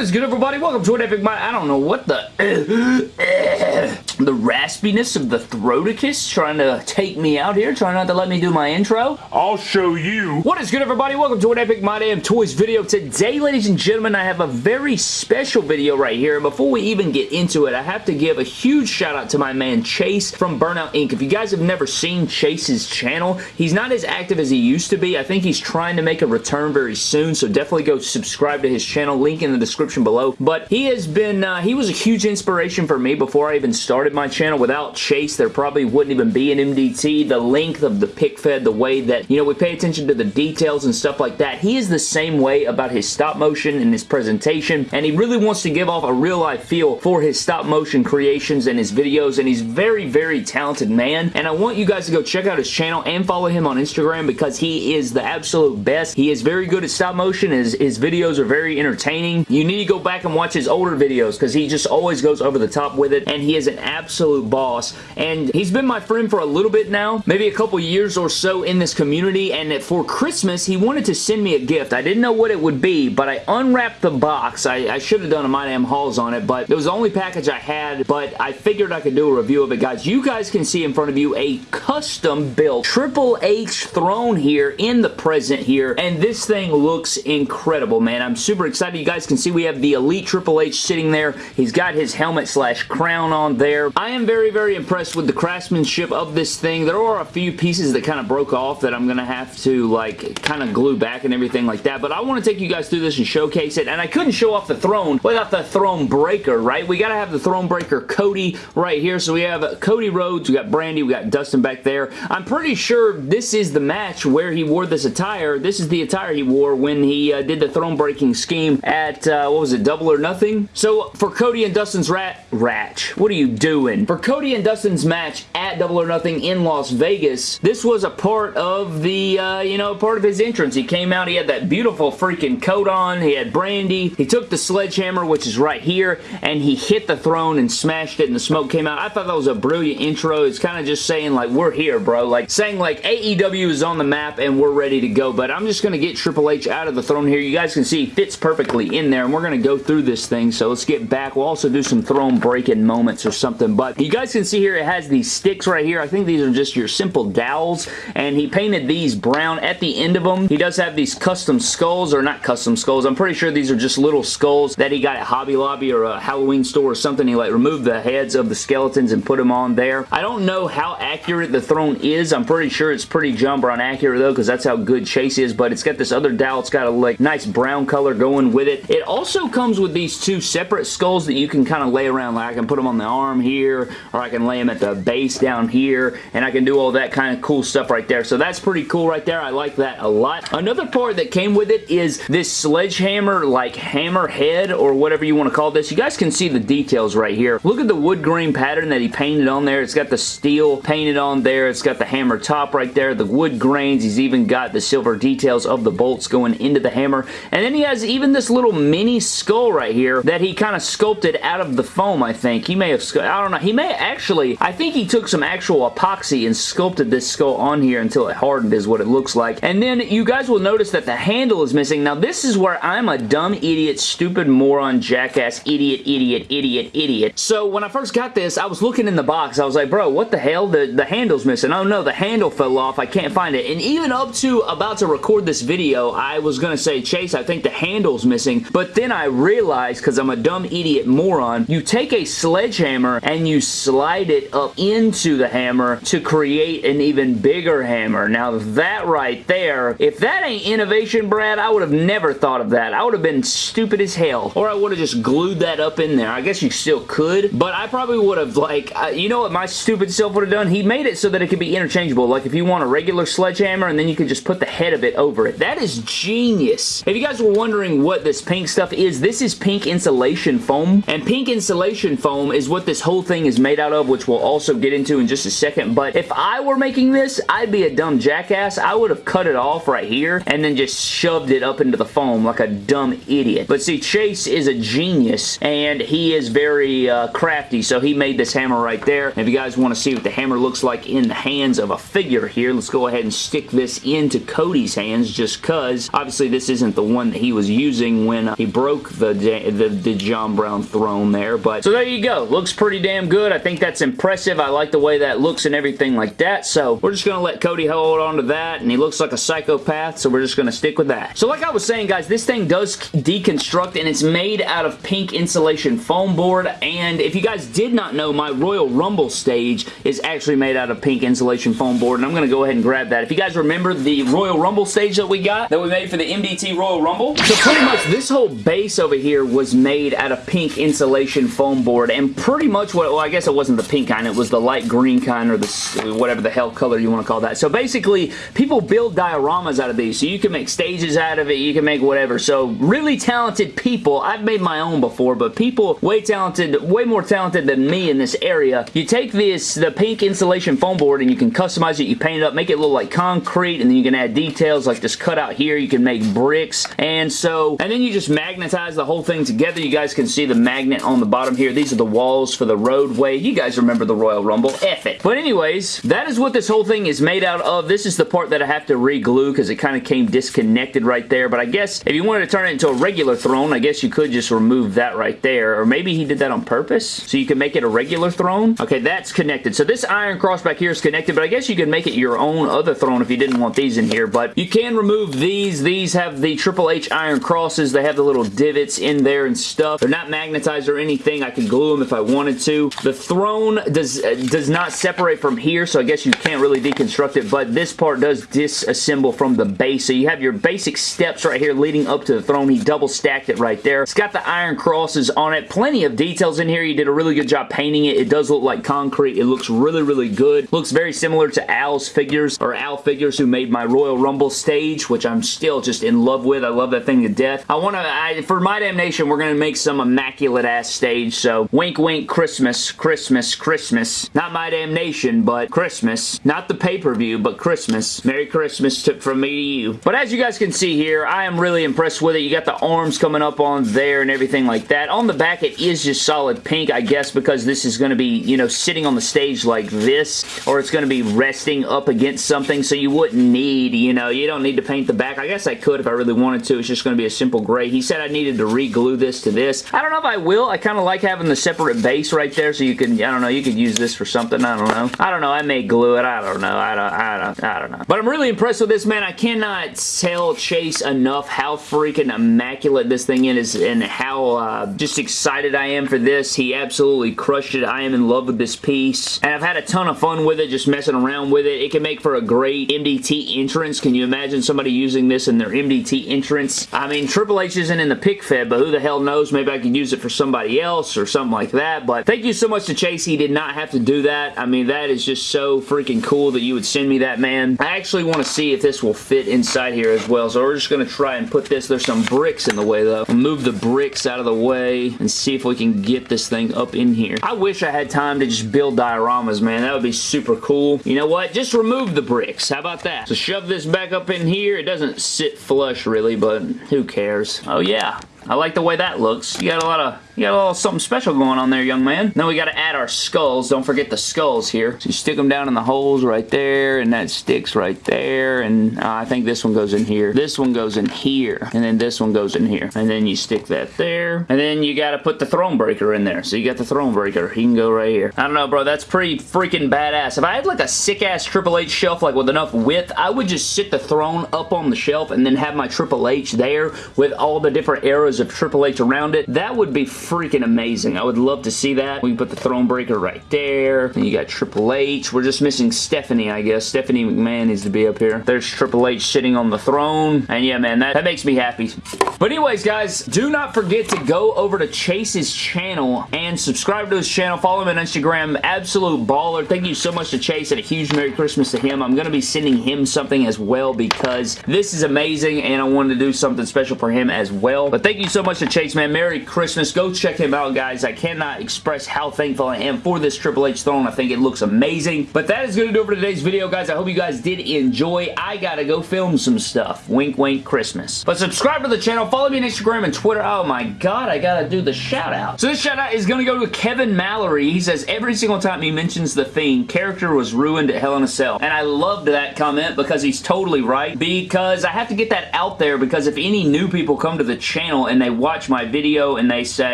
What is good, everybody? Welcome to an Epic Mind. I don't know what the... Uh, the raspiness of the throaticus trying to take me out here, trying not to let me do my intro. I'll show you. What is good, everybody? Welcome to an Epic My Damn Toys video. Today, ladies and gentlemen, I have a very special video right here. And before we even get into it, I have to give a huge shout out to my man Chase from Burnout Inc. If you guys have never seen Chase's channel, he's not as active as he used to be. I think he's trying to make a return very soon, so definitely go subscribe to his channel. Link in the description below. But he has been, uh, he was a huge inspiration for me before I even started my channel. Without Chase, there probably wouldn't even be an MDT. The length of the pic fed, the way that, you know, we pay attention to the details and stuff like that. He is the same way about his stop motion and his presentation, and he really wants to give off a real life feel for his stop motion creations and his videos, and he's very, very talented man, and I want you guys to go check out his channel and follow him on Instagram because he is the absolute best. He is very good at stop motion. His, his videos are very entertaining. You need to go back and watch his older videos because he just always goes over the top with it, and he is an absolute boss, and he's been my friend for a little bit now, maybe a couple years or so in this community, and for Christmas, he wanted to send me a gift. I didn't know what it would be, but I unwrapped the box. I, I should have done a My Damn Hauls on it, but it was the only package I had, but I figured I could do a review of it, guys. You guys can see in front of you a custom-built Triple H throne here in the present here, and this thing looks incredible, man. I'm super excited. You guys can see we have the Elite Triple H sitting there. He's got his helmet slash crown on there. I am very, very impressed with the craftsmanship of this thing. There are a few pieces that kind of broke off that I'm going to have to, like, kind of glue back and everything like that, but I want to take you guys through this and showcase it, and I couldn't show off the throne without the throne breaker, right? We got to have the throne breaker Cody right here, so we have Cody Rhodes, we got Brandi, we got Dustin back there. I'm pretty sure this is the match where he wore this attire. This is the attire he wore when he uh, did the throne breaking scheme at, uh, what was it, Double or Nothing? So, for Cody and Dustin's rat, ratch, what are you doing? For Cody and Dustin's match at Double or Nothing in Las Vegas, this was a part of the, uh, you know, part of his entrance. He came out, he had that beautiful freaking coat on, he had Brandi, he took the sledgehammer, which is right here, and he hit the throne and smashed it and the smoke came out. I thought that was a brilliant intro. It's kind of just saying, like, we're here, bro. Like, saying, like, AEW is on the map and we're ready to go, but I'm just going to get Triple H out of the throne here. You guys can see he fits perfectly in there, and we're going to go through this thing, so let's get back. We'll also do some throne breaking moments or something, but you guys can see here it has these sticks right here. I think these are just your simple dowels, and he painted these brown at the end of them. He does have these custom skulls, or not custom skulls. I'm pretty sure these are just little skulls that he got at Hobby Lobby or a Halloween store or something. He like removed the heads of the skeletons and put them on there. I don't know how accurate the throne is. I'm pretty sure it's pretty jumper on accurate though because that's how good Chase is, but it's got this other dowel. It's got a like nice brown color going with it. It also comes with these two separate skulls that you can kind of lay around. Like I can put them on the arm here or I can lay them at the base down here and I can do all that kind of cool stuff right there. So that's pretty cool right there. I like that a lot. Another part that came with it is this sledgehammer like hammer head or whatever you want to call this. You guys can see the details right here. Look at the wood grain pattern that he painted on there. It's got the steel painted on there. It's got the hammer top right there, the wood grains. He's even got the silver details of the bolts going into the hammer. And then he has even this little mini skull right here that he kind of sculpted out of the foam, I think. He may have, don't know, he may actually, I think he took some actual epoxy and sculpted this skull on here until it hardened is what it looks like. And then you guys will notice that the handle is missing. Now this is where I'm a dumb idiot, stupid moron, jackass, idiot, idiot, idiot, idiot. So when I first got this, I was looking in the box. I was like, bro, what the hell? The, the handle's missing. Oh no, the handle fell off. I can't find it. And even up to about to record this video, I was going to say, Chase, I think the handle's missing. But then I realized, because I'm a dumb idiot moron, you take a sledgehammer and you slide it up into the hammer to create an even bigger hammer. Now that right there, if that ain't innovation, Brad, I would have never thought of that. I would have been stupid as hell. Or I would have just glued that up in there. I guess you still could, but I probably would have, like, you know what my stupid self would have done? He made it so that it could be interchangeable. Like, if you want a regular sledgehammer, and then you could just put the head of it over it. That is genius. If you guys were wondering what this pink stuff is, this is pink insulation foam, and pink insulation foam is what this whole whole thing is made out of, which we'll also get into in just a second. But if I were making this, I'd be a dumb jackass. I would have cut it off right here and then just shoved it up into the foam like a dumb idiot. But see, Chase is a genius and he is very uh, crafty, so he made this hammer right there. if you guys want to see what the hammer looks like in the hands of a figure here, let's go ahead and stick this into Cody's hands just because obviously this isn't the one that he was using when uh, he broke the, the, the John Brown throne there. But so there you go. Looks pretty damn good. I think that's impressive. I like the way that looks and everything like that. So we're just going to let Cody hold on to that and he looks like a psychopath so we're just going to stick with that. So like I was saying guys, this thing does deconstruct and it's made out of pink insulation foam board and if you guys did not know, my Royal Rumble stage is actually made out of pink insulation foam board and I'm going to go ahead and grab that. If you guys remember the Royal Rumble stage that we got, that we made for the MDT Royal Rumble, so pretty much this whole base over here was made out of pink insulation foam board and pretty much what, well I guess it wasn't the pink kind, it was the light green kind or the whatever the hell color you want to call that. So basically, people build dioramas out of these. So you can make stages out of it, you can make whatever. So really talented people, I've made my own before, but people way talented, way more talented than me in this area, you take this, the pink insulation foam board and you can customize it, you paint it up, make it look like concrete, and then you can add details like this cutout here, you can make bricks, and so, and then you just magnetize the whole thing together. You guys can see the magnet on the bottom here. These are the walls for the roadway. You guys remember the Royal Rumble. F it. But anyways, that is what this whole thing is made out of. This is the part that I have to re-glue because it kind of came disconnected right there. But I guess if you wanted to turn it into a regular throne, I guess you could just remove that right there. Or maybe he did that on purpose so you can make it a regular throne. Okay, that's connected. So this iron cross back here is connected, but I guess you could make it your own other throne if you didn't want these in here. But you can remove these. These have the Triple H iron crosses. They have the little divots in there and stuff. They're not magnetized or anything. I could glue them if I wanted to. The throne does, does not separate from here, so I guess you can't really deconstruct it, but this part does disassemble from the base. So you have your basic steps right here leading up to the throne. He double stacked it right there. It's got the iron crosses on it. Plenty of details in here. He did a really good job painting it. It does look like concrete. It looks really, really good. Looks very similar to Al's figures, or Al figures who made my Royal Rumble stage, which I'm still just in love with. I love that thing to death. I want to, for my damnation, we're going to make some immaculate ass stage. So wink, wink, Christmas, Christmas, Christmas. Christmas. Not my damnation, but Christmas. Not the pay-per-view, but Christmas. Merry Christmas to, from me to you. But as you guys can see here, I am really impressed with it. You got the arms coming up on there and everything like that. On the back, it is just solid pink, I guess, because this is going to be, you know, sitting on the stage like this, or it's going to be resting up against something, so you wouldn't need, you know, you don't need to paint the back. I guess I could if I really wanted to. It's just going to be a simple gray. He said I needed to re-glue this to this. I don't know if I will. I kind of like having the separate base right there, so you can, I don't know, you could use this for something. I don't know. I don't know. I may glue it. I don't know. I don't, I don't, I don't know. But I'm really impressed with this, man. I cannot tell Chase enough how freaking immaculate this thing is and how uh, just excited I am for this. He absolutely crushed it. I am in love with this piece. And I've had a ton of fun with it, just messing around with it. It can make for a great MDT entrance. Can you imagine somebody using this in their MDT entrance? I mean, Triple H isn't in the pic fed, but who the hell knows? Maybe I could use it for somebody else or something like that. But thank you so much to Chase. He did not have to do that. I mean, that is just so freaking cool that you would send me that, man. I actually want to see if this will fit inside here as well. So we're just going to try and put this. There's some bricks in the way, though. We'll move the bricks out of the way and see if we can get this thing up in here. I wish I had time to just build dioramas, man. That would be super cool. You know what? Just remove the bricks. How about that? So shove this back up in here. It doesn't sit flush, really, but who cares? Oh, yeah. I like the way that looks. You got a lot of you got a little something special going on there, young man. Then we got to add our skulls. Don't forget the skulls here. So you stick them down in the holes right there, and that sticks right there, and uh, I think this one goes in here. This one goes in here, and then this one goes in here. And then you stick that there, and then you got to put the throne breaker in there. So you got the throne breaker. He can go right here. I don't know, bro. That's pretty freaking badass. If I had like a sick-ass Triple H shelf, like with enough width, I would just sit the throne up on the shelf and then have my Triple H there with all the different eras of Triple H around it. That would be freaking amazing. I would love to see that. We can put the throne breaker right there. And you got Triple H. We're just missing Stephanie, I guess. Stephanie McMahon needs to be up here. There's Triple H sitting on the throne. And yeah, man, that, that makes me happy. But anyways, guys, do not forget to go over to Chase's channel and subscribe to his channel. Follow him on Instagram. Absolute baller. Thank you so much to Chase and a huge Merry Christmas to him. I'm going to be sending him something as well because this is amazing and I wanted to do something special for him as well. But thank you so much to Chase, man. Merry Christmas. Go check him out, guys. I cannot express how thankful I am for this Triple H throne. I think it looks amazing. But that is going to do it for today's video, guys. I hope you guys did enjoy. I gotta go film some stuff. Wink, wink, Christmas. But subscribe to the channel. Follow me on Instagram and Twitter. Oh my god, I gotta do the shout out. So this shout out is going to go to Kevin Mallory. He says, every single time he mentions The Fiend, character was ruined at Hell in a Cell. And I loved that comment because he's totally right. Because I have to get that out there because if any new people come to the channel and they watch my video and they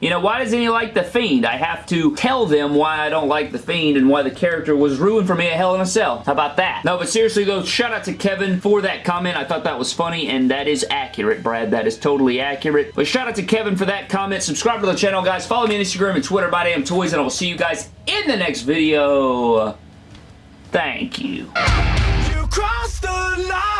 you know, why doesn't he like The Fiend? I have to tell them why I don't like The Fiend and why the character was ruined for me at Hell in a Cell. How about that? No, but seriously though, shout out to Kevin for that comment. I thought that was funny and that is accurate, Brad. That is totally accurate. But shout out to Kevin for that comment. Subscribe to the channel, guys. Follow me on Instagram and Twitter My Damn Toys and I will see you guys in the next video. Thank you. You crossed the line.